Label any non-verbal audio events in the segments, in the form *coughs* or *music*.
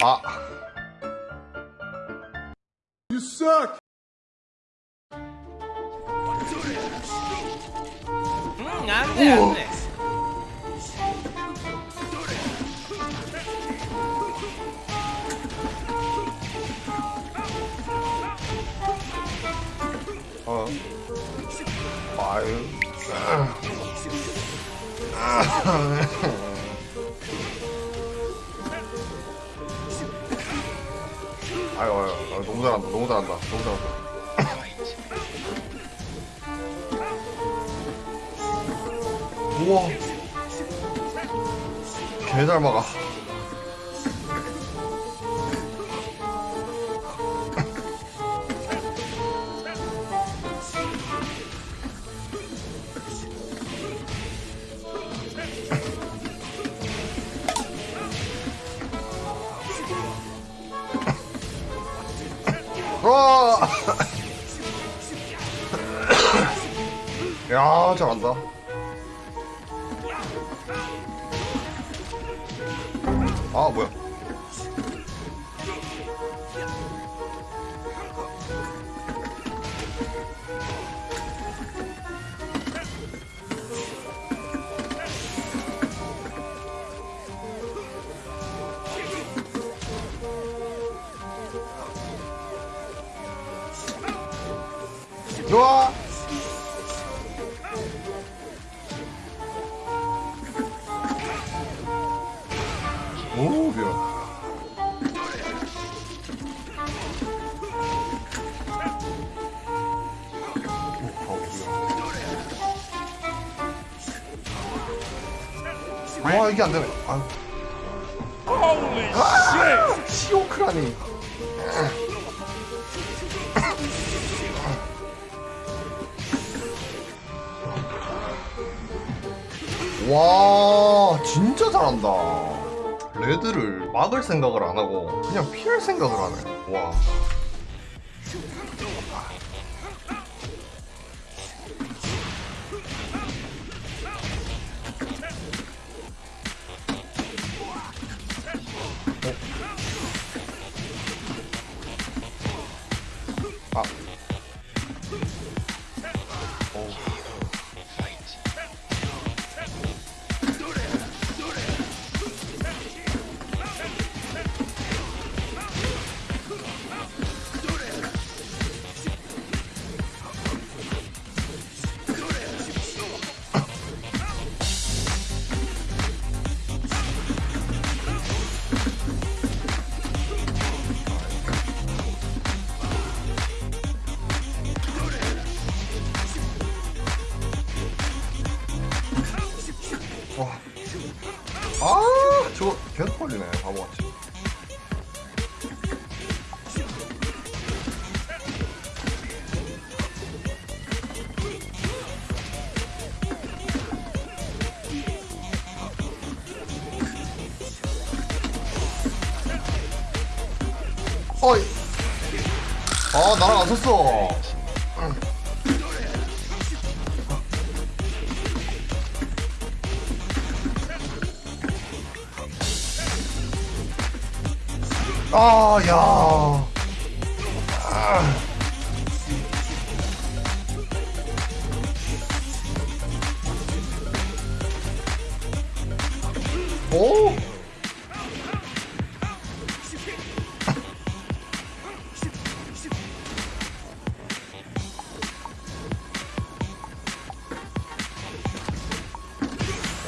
아 You suck! 응, 안 돼, 안 돼. 어. 아유, 너무 잘한다, 너무 잘한다, 너무 잘한다. 우와. 개 잘 막아. 와! *coughs* 야, 잘한다. 아, 뭐야. 오, 미안. 와, 이게 안 되네. 아유. 아, 시오크라니. 와 진짜 잘한다 레드를 막을 생각을 안 하고 그냥 피할 생각을 하네. 와 저거 계속 걸리네, 바보같이. 어이. 아, 나랑 안 섰어. 아, 야. 아. 오.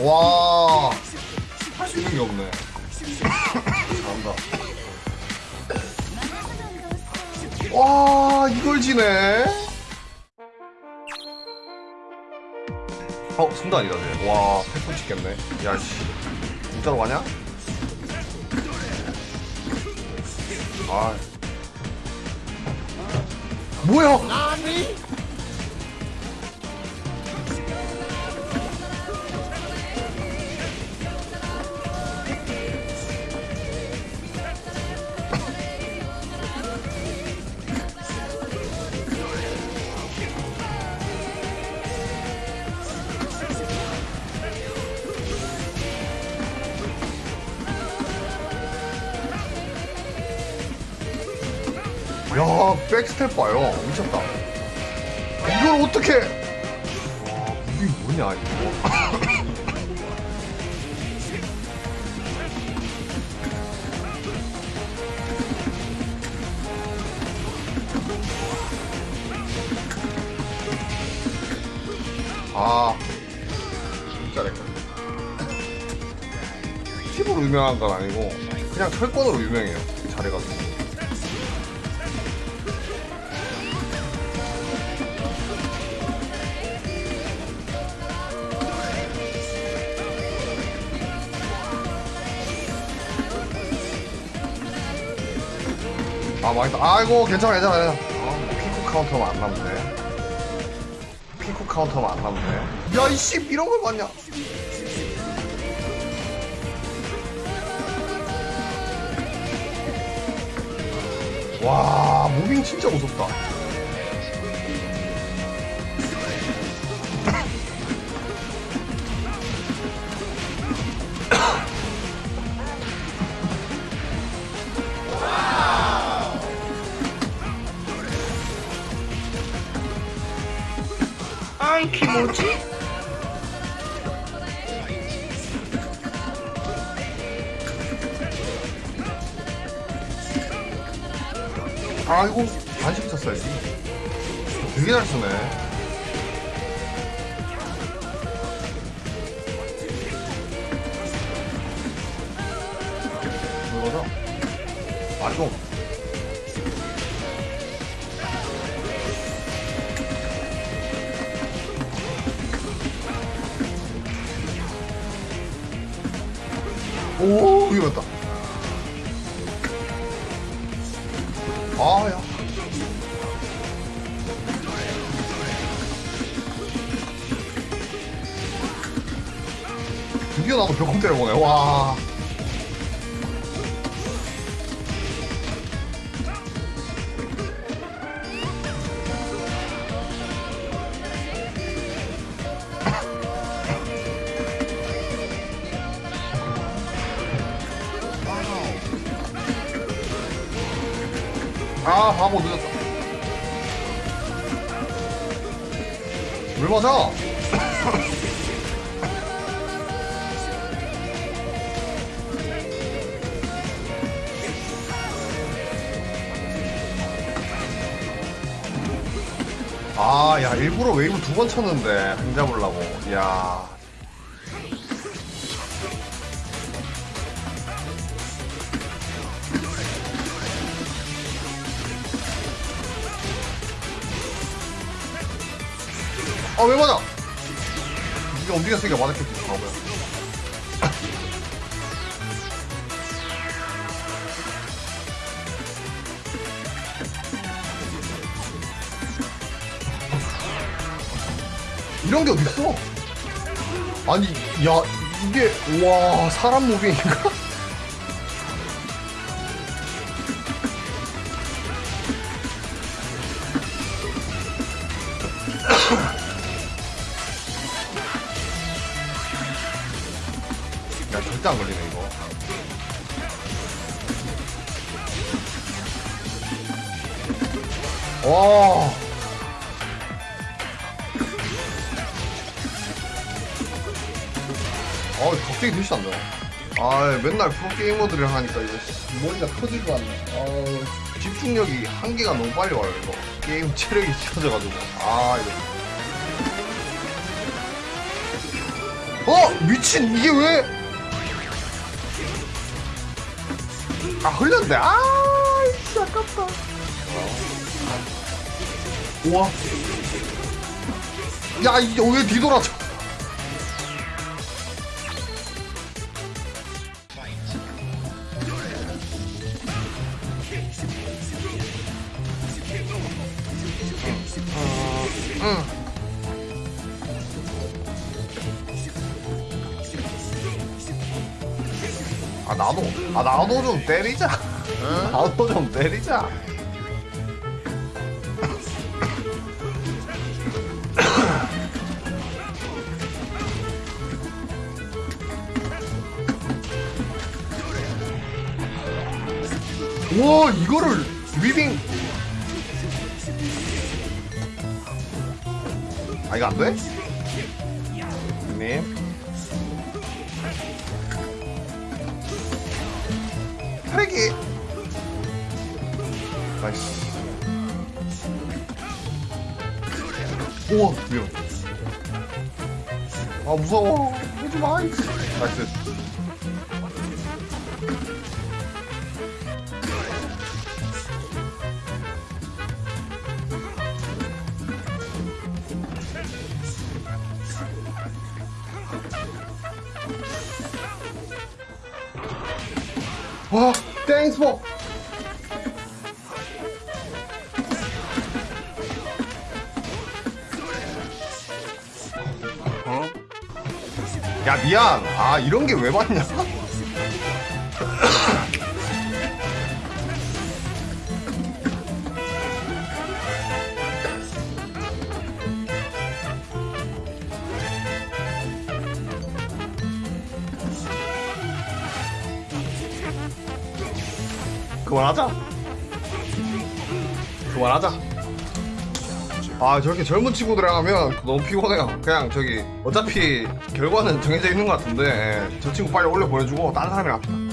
와. 할 수 있는 게 없네. 와 이걸 지네. 어 순간이다 쟤와 패턴 찍겠네. 야씨. 진짜로 가냐? 아. 뭐야? 와 백스텝 봐요. 미쳤다. 이걸 어떻게? 와 무빙 뭐냐 이거? *laughs* 아 진짜 렉 팁으로 유명한 건 아니고 그냥 철권으로 유명해요 잘해가지고 아 망했다. 아이고 괜찮아 괜찮아 괜찮아. 아, 피코 카운터만 안 남네. 피코 카운터만 안 남네. 야 이씨 이런 걸 봤냐? 와 무빙 진짜 무섭다 안키 뭐지? 아이고 반씩 쳤어야지 되게 잘 쓰네 이거죠? 아좀 오 이겼다. 아야. 드디어 나도 벽공 때려보네. 와 아 바보 늦었다 왜 맞아? 아, 야, 일부러 웨이브 두 번 쳤는데, 한 잡으려고. 야 아, 왜 맞아? 네가 움직였으니까 맞았겠지, 바보야. 이런 게 어딨어? 아니, 야, 이게, 와, 사람 무빙인가? 아, 갑자기 글씨 안 나와. 아, 맨날 프로게이머들이 하니까 이거 씨, 머리가 터지고 않네. 아, 집중력이 한계가 너무 빨리 와요, 이거. 게임 체력이 치워져가지고. 아, 이거. 어! 미친! 이게 왜! 아, 흘렸네. 아, 씨, 아깝다. 우와. 야, 이게 왜 뒤돌아져? 아 나도 아 나도 좀 때리자. 나도 좀 때리자. 와 이거를 위빙. 아 이거 안돼? 님. 트랙이. 나이스. 우와 위험. 아 무서워. 오지 마. 이씨. 나이스. 와, 땡스 포. 어? 야 미안. 아 이런 게왜 맞냐? 그만하자. 그만하자. 아 저렇게 젊은 친구들이랑 하면 너무 피곤해요. 그냥 저기 어차피 결과는 정해져 있는 것 같은데 예, 저 친구 빨리 올려 보내주고 다른 사람이랑 합시다.